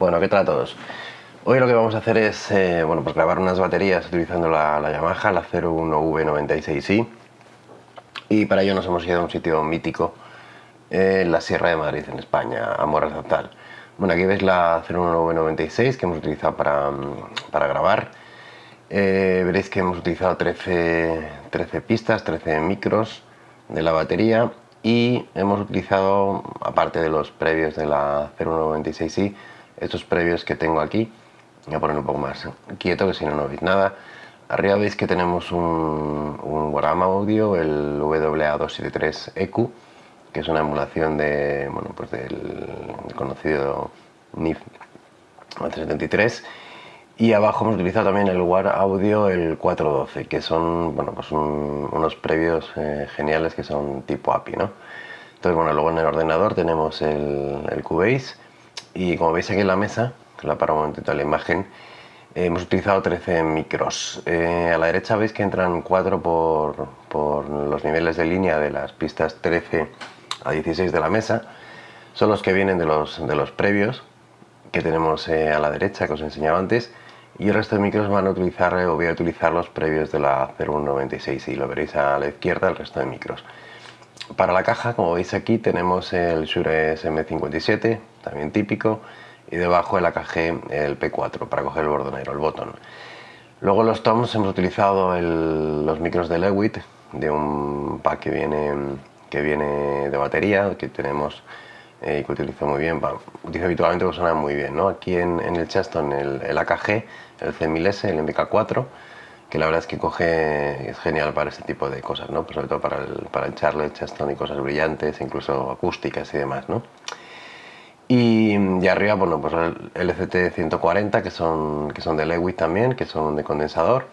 Bueno, ¿qué tal a todos? Hoy lo que vamos a hacer es eh, bueno, pues grabar unas baterías utilizando la, Yamaha, la 01V96i y para ello nos hemos ido a un sitio mítico en la Sierra de Madrid, en España, a Morazatal. Bueno, aquí veis la 01V96 que hemos utilizado para, para grabar. Eh, veréis que hemos utilizado 13, 13 pistas, 13 micros de la batería y hemos utilizado, aparte de los previos de la 0196i, estos previos que tengo aquí voy a poner un poco más quieto que si no no veis nada arriba veis que tenemos un, un Audio el WA273EQ que es una emulación de, bueno, pues del, conocido NIF 373 y abajo hemos utilizado también el War Audio el 412 que son bueno, pues unos previos eh, geniales que son tipo API ¿no? entonces bueno luego en el ordenador tenemos el, el Cubase y como veis aquí en la mesa, que la para un momentito la imagen, eh, hemos utilizado 13 micros. Eh, a la derecha veis que entran 4 por, por, los niveles de línea de las pistas 13 a 16 de la mesa. Son los que vienen de los, de los previos que tenemos eh, a la derecha, que os he enseñado antes. Y el resto de micros van a utilizar, o voy a utilizar los previos de la 0196 y lo veréis a la izquierda el resto de micros. Para la caja, como veis aquí, tenemos el Shure SM57, también típico, y debajo el AKG el P4 para coger el bordonero, el botón. Luego los toms hemos utilizado los micros de Lewitt, de un pack que viene, que viene de batería, que tenemos eh, que utilizo muy bien, utilizo habitualmente que suena muy bien. ¿no? Aquí en, el Cheston el, el AKG, el C1000S, el MK4, que la verdad es que coge, es genial para este tipo de cosas, ¿no? Pues sobre todo para el, para el Charlotte, Chaston y cosas brillantes, incluso acústicas y demás, ¿no? Y, y, arriba, bueno, pues el LCT 140 que son, que son de Lewitt también, que son de condensador.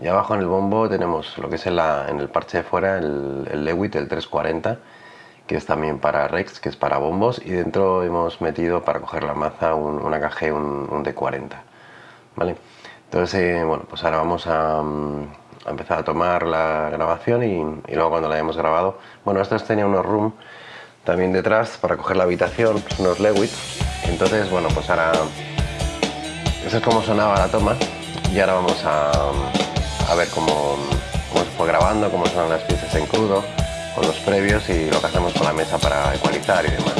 Y abajo en el bombo tenemos lo que es en, la, en el parche de fuera, el, el Lewitt, el 340, que es también para Rex, que es para bombos. Y dentro hemos metido para coger la maza un, una KG, un, un D40, ¿vale? Entonces, eh, bueno, pues ahora vamos mm, a, empezar a tomar la grabación y, luego cuando la hayamos grabado, bueno, estos tenía unos room también detrás para coger la habitación, pues unos Lewitt. Entonces, bueno, pues ahora, eso es como sonaba la toma y ahora vamos a, a ver cómo, cómo se fue grabando, cómo son las piezas en crudo, con los previos y lo que hacemos con la mesa para ecualizar y demás.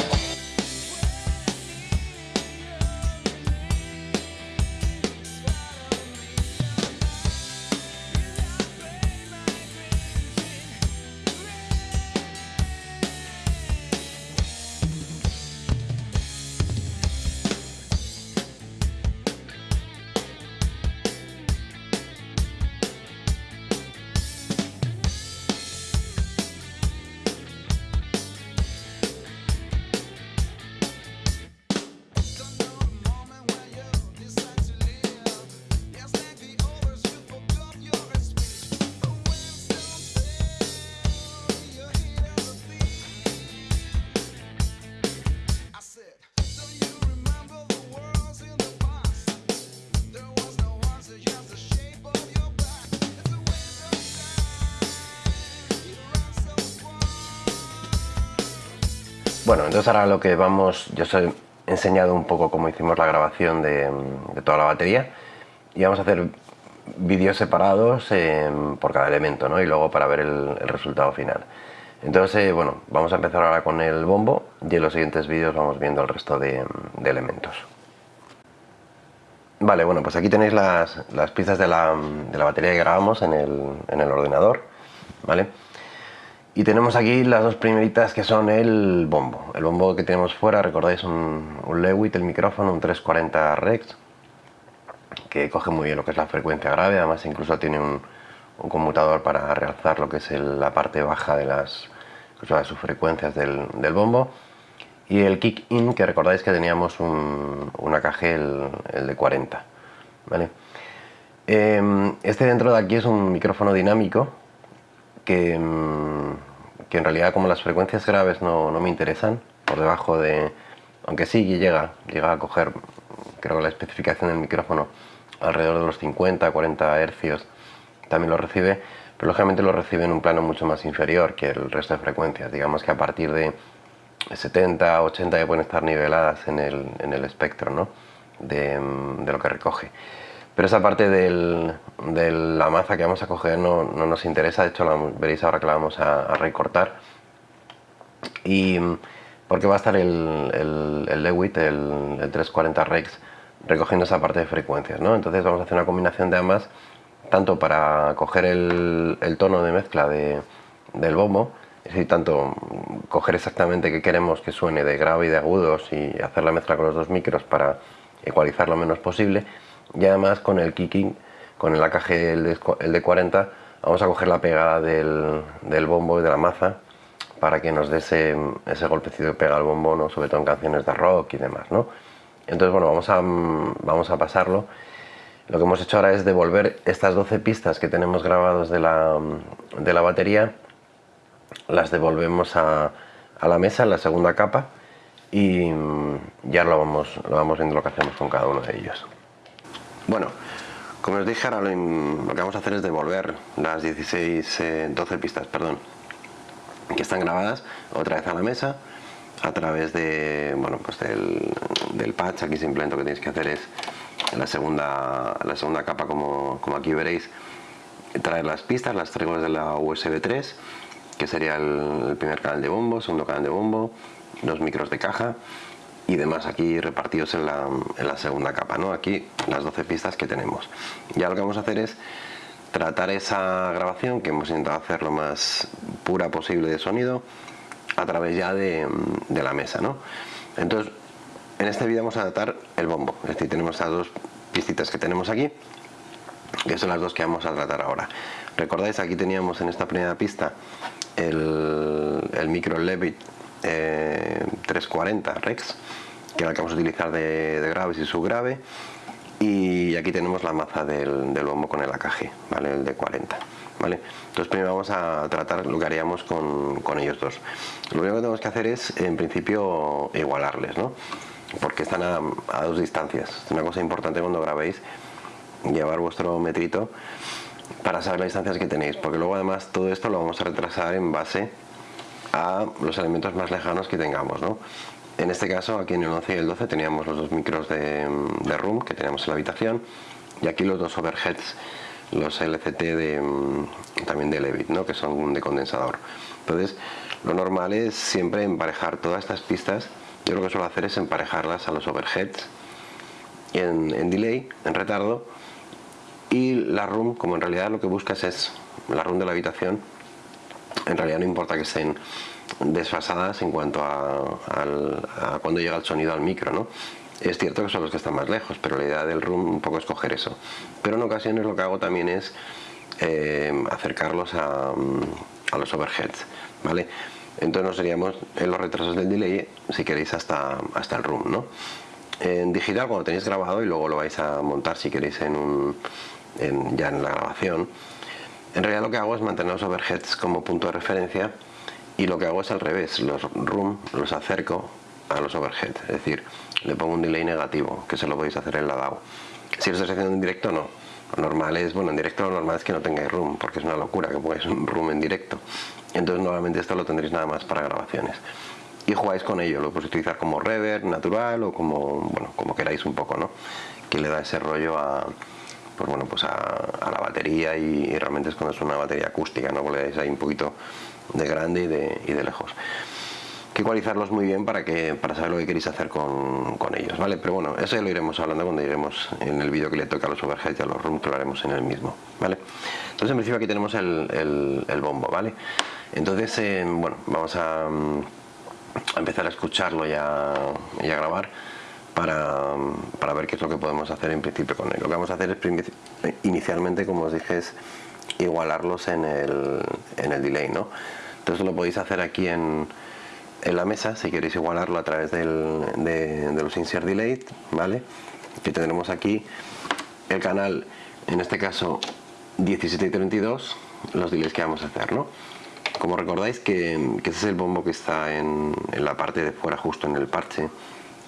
Entonces ahora lo que vamos, yo os he enseñado un poco cómo hicimos la grabación de, toda la batería y vamos a hacer vídeos separados em, por cada elemento ¿no? y luego para ver el, resultado final. Entonces, eh, bueno, vamos a empezar ahora con el bombo y en los siguientes vídeos vamos viendo el resto de, elementos. Vale, bueno, pues aquí tenéis las, piezas de la, batería que grabamos en el, en el ordenador, ¿vale? Y tenemos aquí las dos primeritas que son el bombo. El bombo que tenemos fuera, recordáis, un, un Lewitt, el micrófono, un 340 Rex, que coge muy bien lo que es la frecuencia grave, además incluso tiene un, conmutador para realzar lo que es la parte baja de las, sus frecuencias del, bombo. Y el kick in, que recordáis que teníamos un, AKG, el, de 40. ¿vale? Em, este dentro de aquí es un micrófono dinámico que, mm, que en realidad como las frecuencias graves no, no, me interesan, por debajo de... Aunque sí llega, llega a coger, creo que la especificación del micrófono, alrededor de los 50, 40 hercios, también lo recibe, pero lógicamente lo recibe en un plano mucho más inferior que el resto de frecuencias. Digamos que a partir de 70, 80 ya pueden estar niveladas en el, en el espectro, ¿no? de, lo que recoge. Pero esa parte de la maza que vamos a coger no, nos interesa, de hecho la, veréis ahora que la vamos a, recortar. Y porque va a estar el, el, el Lewitt, el, 340 Rex, recogiendo esa parte de frecuencias, ¿no? Entonces vamos a hacer una combinación de ambas, tanto para coger el, tono de mezcla del bombo, es decir, tanto coger exactamente qué queremos que suene de grave y de agudos y hacer la mezcla con los dos micros para ecualizar lo menos posible, y además con el kicking, con el AKG, el de, 40, vamos a coger la pegada del, bombo y de la maza para que nos dé ese, ese golpecito que pega el bombo, ¿no? sobre todo en canciones de rock y demás. ¿no? Entonces, bueno, vamos a, vamos a pasarlo. Lo que hemos hecho ahora es devolver estas 12 pistas que tenemos grabados de la, de la batería, las devolvemos a, a, la mesa en la segunda capa y ya lo vamos, lo vamos viendo lo que hacemos con cada uno de ellos. Bueno, como os dije, ahora lo, que vamos a hacer es devolver las 16, 12 eh, pistas, perdón, que están grabadas otra vez a la mesa a través de, bueno, pues del, patch. Aquí simplemente lo que tenéis que hacer es la segunda, la segunda capa, como, como aquí veréis, traer las pistas, las traigo desde la USB 3, que sería el, primer canal de bombo, segundo canal de bombo, dos micros de caja y demás aquí repartidos en la, en la segunda capa, ¿no? Aquí las 12 pistas que tenemos. Ya lo que vamos a hacer es tratar esa grabación que hemos intentado hacer lo más pura posible de sonido a través ya de, la mesa ¿no? entonces en este vídeo vamos a tratar el bombo es decir tenemos estas dos pistitas que tenemos aquí que son las dos que vamos a tratar ahora recordáis aquí teníamos en esta primera pista el, micro Levitt 340 Rex que el que vamos a utilizar de, graves y subgrave y aquí tenemos la maza del, del bombo con el AKG, ¿vale? el de 40 entonces primero vamos a tratar lo que haríamos con, ellos dos. Lo único que tenemos que hacer es, en principio, igualarles, ¿no? Porque están a, dos distancias. Es una cosa importante cuando grabéis, llevar vuestro metrito para saber las distancias que tenéis, porque luego además todo esto lo vamos a retrasar en base a los elementos más lejanos que tengamos, ¿no? En este caso, aquí en el 11 y el 12 teníamos los dos micros de, de room que teníamos en la habitación y aquí los dos overheads los LCT de, mm, también de Levitt, ¿no? que son de condensador. Entonces, lo normal es siempre emparejar todas estas pistas. Yo lo que suelo hacer es emparejarlas a los overheads en, en delay, en retardo, y la room, como en realidad lo que buscas es la room de la habitación, en realidad no importa que estén desfasadas en cuanto a, a cuando llega el sonido al micro, ¿no? Es cierto que son los que están más lejos, pero la idea del room un poco es coger eso. Pero en ocasiones lo que hago también es eh, acercarlos a, los overheads, ¿vale? Entonces nos seríamos en los retrasos del delay, si queréis, hasta, hasta el room, ¿no? En digital, cuando tenéis grabado y luego lo vais a montar si queréis en un, ya en la grabación, en realidad lo que hago es mantener los overheads como punto de referencia y lo que hago es al revés, los room los acerco a los overheads, es decir, le pongo un delay negativo, que se lo podéis hacer en la DAO. Si lo estáis haciendo en directo, no. Lo normal es, bueno, en directo lo normal es que no tengáis room, porque es una locura que pongáis un room en directo. Entonces normalmente esto lo tendréis nada más para grabaciones. Y jugáis con ello, lo podéis utilizar como reverb natural o como, bueno, como queráis un poco, ¿no? Que le da ese rollo a, pues bueno, pues a, la batería y, realmente es cuando es una batería acústica, ¿no? le dais ahí un poquito de grande y de, y de lejos que ecualizarlos muy bien para que para saber lo que queréis hacer con, ellos, ¿vale? Pero bueno, eso ya lo iremos hablando cuando lleguemos en el vídeo que le toca a los overheads y a los rooms, que lo haremos en el mismo, ¿vale? Entonces en principio aquí tenemos el, bombo, ¿vale? Entonces, eh, bueno, vamos a, empezar a escucharlo y a, grabar para, ver qué es lo que podemos hacer en principio con él. Lo que vamos a hacer es inicialmente, como os dije, es igualarlos en el, en el delay, ¿no? Entonces lo podéis hacer aquí en en la mesa si queréis igualarlo a través de, los insert delay vale que tendremos aquí el canal en este caso 17 y 32 los delays que vamos a hacer ¿no? como recordáis que, ese es el bombo que está en, la parte de fuera justo en el parche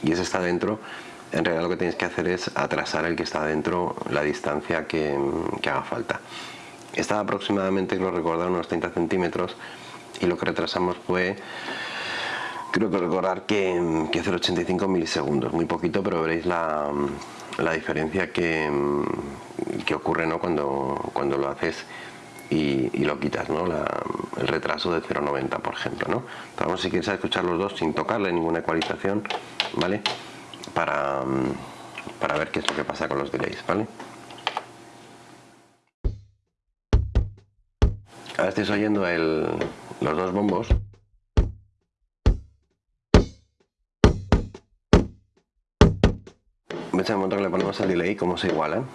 y ese está dentro en realidad lo que tenéis que hacer es atrasar el que está dentro la distancia que, haga falta está aproximadamente, lo recordar, unos 30 centímetros y lo que retrasamos fue creo que recordar que, que 0,85 milisegundos, muy poquito, pero veréis la, diferencia que, que, ocurre ¿no? cuando, cuando lo haces y, lo quitas, ¿no? el retraso de 0,90 por ejemplo. ¿no? vamos si quieres escuchar los dos sin tocarle ninguna ecualización, ¿vale? Para, para ver qué es lo que pasa con los delays, ¿vale? Ahora estáis oyendo los dos bombos. ¿Veis el momento que le ponemos el delay cómo se igualan?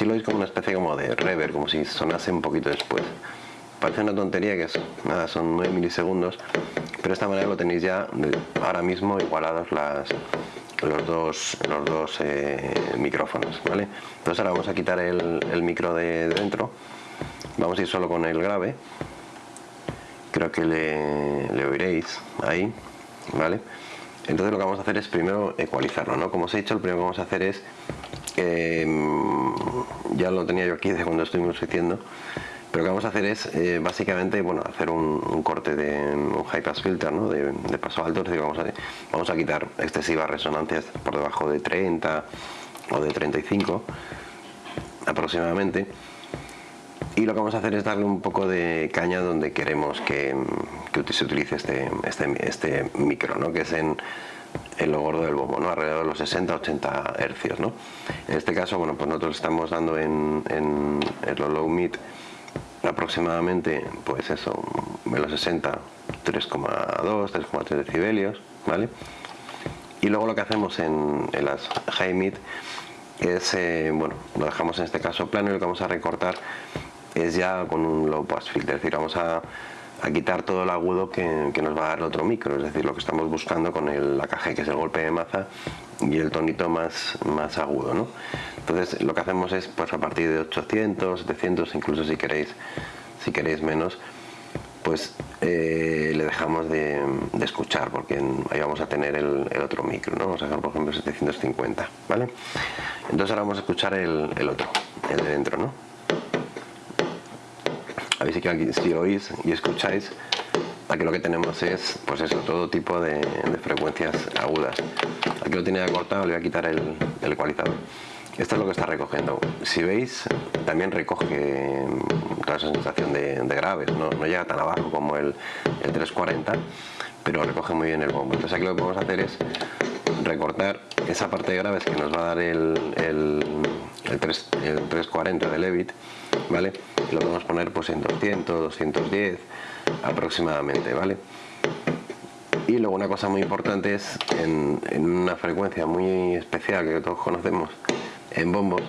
Así lo veis como una especie como de reverb, como si sonase un poquito después. Parece una tontería que es, nada, son 9 milisegundos, pero de esta manera lo tenéis ya ahora mismo igualados las, los dos, los dos eh, micrófonos, ¿vale? Entonces ahora vamos a quitar el, micro de, dentro, vamos a ir solo con el grave, creo que le, oiréis ahí, ¿vale? Entonces lo que vamos a hacer es primero ecualizarlo, ¿no? Como os he dicho, lo primero que vamos a hacer es, em, ya lo tenía yo aquí de cuando estuvimos haciendo, pero lo que vamos a hacer es eh, básicamente bueno, hacer un, corte de un high pass filter ¿no? de, paso alto, es decir, vamos a, vamos a quitar excesivas resonancias por debajo de 30 o de 35 aproximadamente y lo que vamos a hacer es darle un poco de caña donde queremos que, que se utilice este, este, este micro, ¿no? que es en, en lo gordo del bombo, ¿no? alrededor de los 60-80 hercios. ¿no? En este caso, bueno, pues nosotros estamos dando en, en el low mid aproximadamente pues eso en los 60 3,2 3,3 decibelios vale y luego lo que hacemos en, las high mid es eh, bueno lo dejamos en este caso plano y lo que vamos a recortar es ya con un low pass filter es decir vamos a, quitar todo el agudo que, nos va a dar el otro micro es decir lo que estamos buscando con el AKG que es el golpe de maza y el tonito más, más agudo ¿no? entonces lo que hacemos es pues a partir de 800 700 incluso si queréis si queréis menos pues eh, le dejamos de, escuchar porque ahí vamos a tener el, otro micro ¿no? vamos a dejar por ejemplo 750 vale entonces ahora vamos a escuchar el, otro el de dentro ¿no? A ver si, oís y escucháis aquí lo que tenemos es pues eso todo tipo de, frecuencias agudas. Aquí lo tiene cortado le voy a quitar el, el ecualizador. Esto es lo que está recogiendo. Si veis también recoge toda esa sensación de, graves no, llega tan abajo como el, 340 pero recoge muy bien el bombo. Entonces aquí lo que podemos hacer es recortar esa parte de graves que nos va a dar el, el, 340 de Levit vale lo podemos poner pues en 200 210 aproximadamente vale y luego una cosa muy importante es en, una frecuencia muy especial que todos conocemos en bombos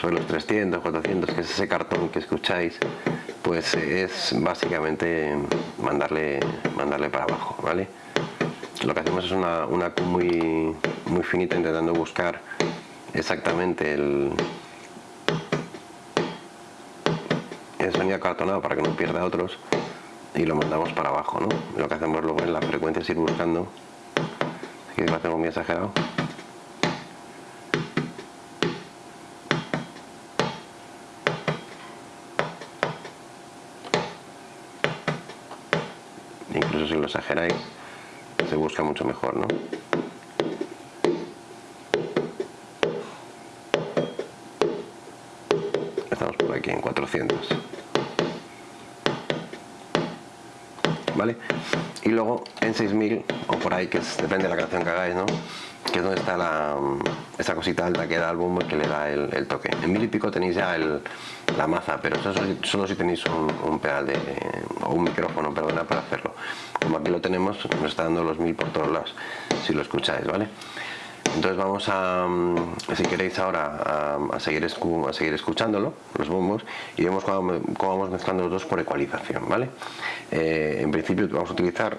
sobre los 300 400 que es ese cartón que escucháis pues es básicamente mandarle mandarle para abajo vale lo que hacemos es una, una muy muy finita intentando buscar exactamente el el sonido cartonado para que no pierda otros y lo mandamos para abajo ¿no? lo que hacemos luego en la frecuencia es ir buscando aquí lo hacemos muy exagerado incluso si lo exageráis se busca mucho mejor ¿no? ¿Vale? Y luego en 6000, o por ahí, que es, depende de la canción que hagáis, ¿no? Que es donde está la, mm, esa cosita alta que da el bombo que le da el, toque. En mil y pico tenéis ya el, la maza, pero eso solo si tenéis un, un pedal de, o un micrófono, perdona, para hacerlo. Como aquí lo tenemos, nos está dando los mil por todos lados, si lo escucháis, ¿vale? Entonces vamos a mm, si queréis ahora a, seguir a seguir escuchándolo los bombos y vemos cómo, vamos mezclando los dos por ecualización vale eh, en principio vamos a utilizar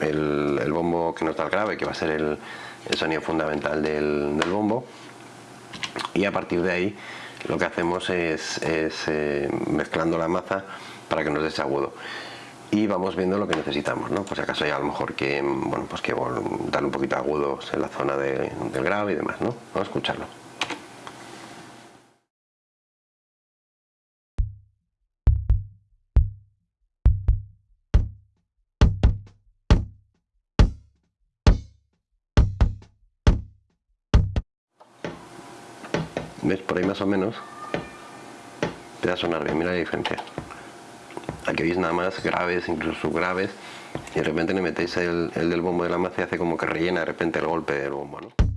el, bombo que nos da el grave que va a ser el, sonido fundamental del, bombo y a partir de ahí lo que hacemos es, eh, mezclando la maza para que nos dé ese agudo y vamos viendo lo que necesitamos, ¿no? Por si acaso hay a lo mejor que, bueno, pues que darle un poquito agudos en la zona de, del grave y demás, ¿no? Vamos a escucharlo. ¿Ves? Por ahí más o menos te va a sonar bien, mira la diferencia. Aquí veis nada más graves, incluso subgraves, y de repente le metéis el, el del bombo de la maza y hace como que rellena de repente el golpe del bombo, ¿no?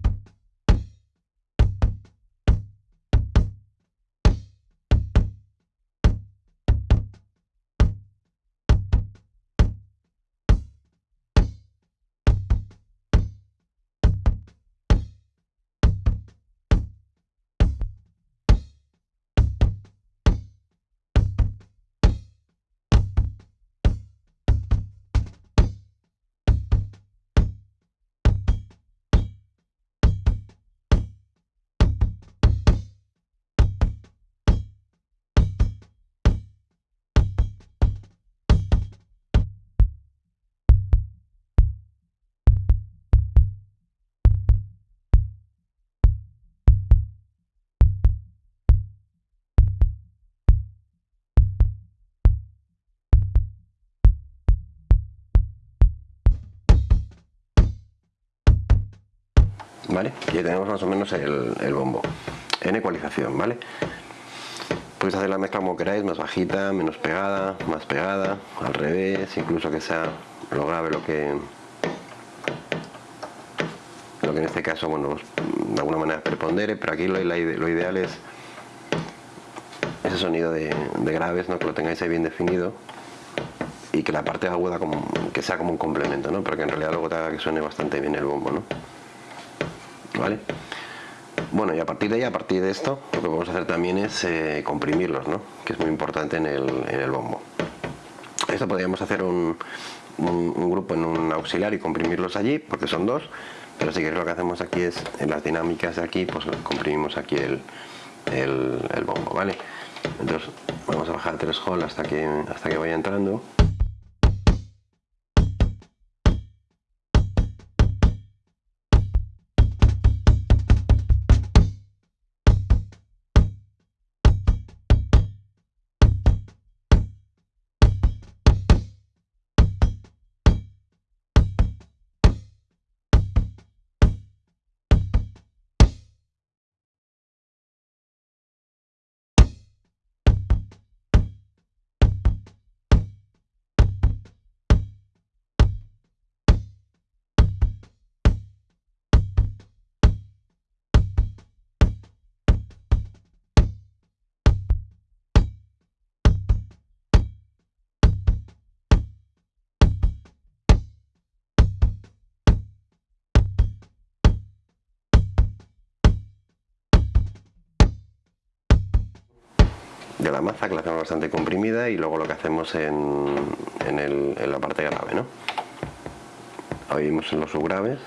¿Vale? Y tenemos más o menos el, bombo en ecualización, ¿vale? Podéis hacer la mezcla como queráis, más bajita, menos pegada, más pegada, al revés, incluso que sea lo grave lo que lo que en este caso, bueno, pues, de alguna manera prepondere, pero aquí lo, ideal es ese sonido de, graves, ¿no? que lo tengáis ahí bien definido y que la parte aguda que sea como un complemento, ¿no? pero en realidad luego te haga que suene bastante bien el bombo. ¿no? ¿Vale? Bueno, y a partir de ahí, a partir de esto, lo que vamos a hacer también es eh, comprimirlos, ¿no? Que es muy importante en el, bombo. Esto podríamos hacer un, grupo en un auxiliar y comprimirlos allí, porque son dos, pero si queréis lo que hacemos aquí es, en las dinámicas de aquí, pues comprimimos aquí el, el, bombo, ¿vale? Entonces vamos a bajar tres hall hasta que, hasta que vaya entrando. De la maza que la hacemos bastante comprimida y luego lo que hacemos en, en la parte grave ¿no? oímos en los subgraves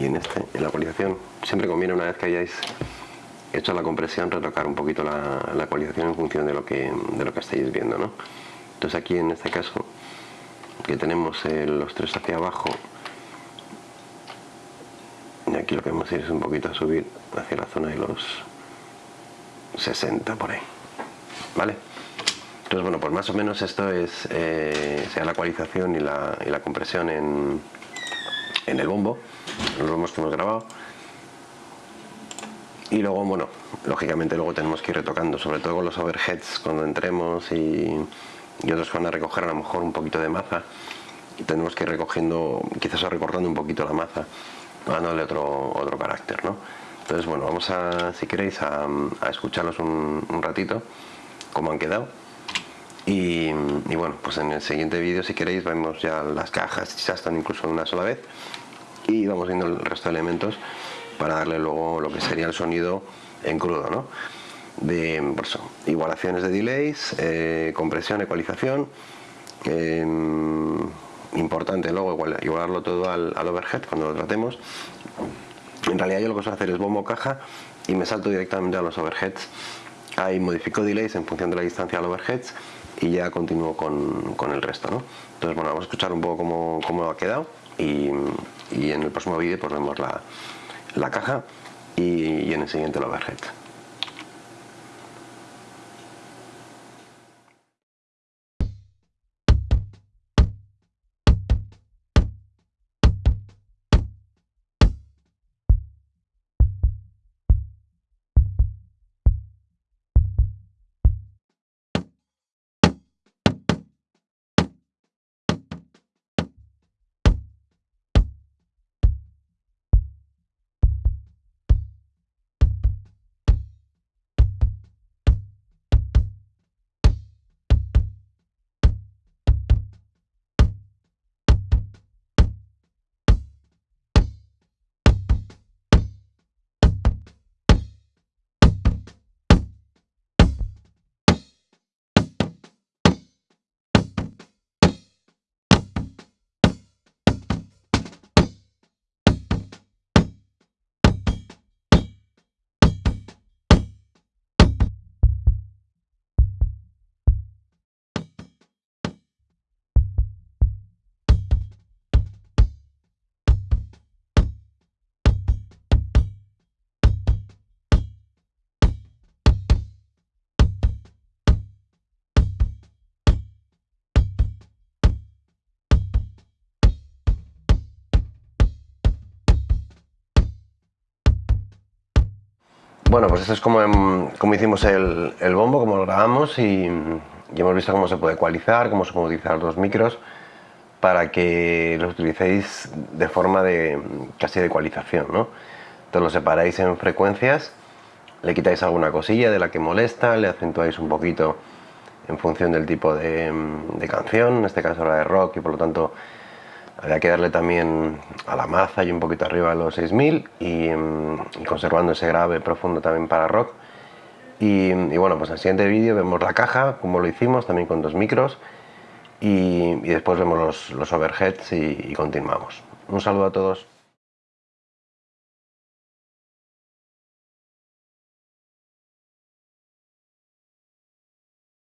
y en, este, en la ecualización siempre conviene una vez que hayáis hecho la compresión retocar un poquito la, la ecualización en función de lo que de lo que estáis viendo ¿no? entonces aquí en este caso que tenemos los tres hacia abajo y aquí lo que vamos a hacer es un poquito a subir hacia la zona de los 60 por ahí vale entonces bueno pues más o menos esto es eh, sea la ecualización y la, y la compresión en, en el bombo lo hemos grabado. Y luego bueno lógicamente luego tenemos que ir retocando sobre todo con los overheads cuando entremos y, otros van a recoger a lo mejor un poquito de maza. Y tenemos que ir recogiendo quizás recortando un poquito la maza dándole otro otro carácter ¿no? entonces bueno vamos a si queréis a, escucharlos un, ratito cómo han quedado. Y, y, bueno pues en el siguiente vídeo si queréis vemos ya las cajas ya están incluso en una sola vez y vamos viendo el resto de elementos para darle luego lo que sería el sonido en crudo ¿no? de igualaciones de delays eh, compresión, ecualización em, importante luego igualarlo todo al, overhead cuando lo tratemos en realidad yo lo que a hacer es bombo caja y me salto directamente a los overheads. Ahí modifico delays en función de la distancia al overheads y ya continúo con, el resto. Entonces bueno, vamos a escuchar un poco cómo, cómo ha quedado y, en el próximo vídeo pues vemos la, caja y, y en el siguiente el overhead. Bueno, pues esto es como, como hicimos el, bombo, como lo grabamos y, hemos visto cómo se puede ecualizar, cómo se pueden utilizar los micros para que los utilicéis de forma de casi de ecualización, ¿no? Entonces lo separáis en frecuencias, le quitáis alguna cosilla de la que molesta, le acentuáis un poquito en función del tipo de, de canción, en este caso la de rock y por lo tanto había que darle también a la maza y un poquito arriba a los 6000 mm, y, conservando ese grave profundo también para rock. Y, bueno, pues en el siguiente vídeo vemos la caja, como lo hicimos, también con dos micros. Y, después vemos los, overheads y continuamos. Un saludo a todos.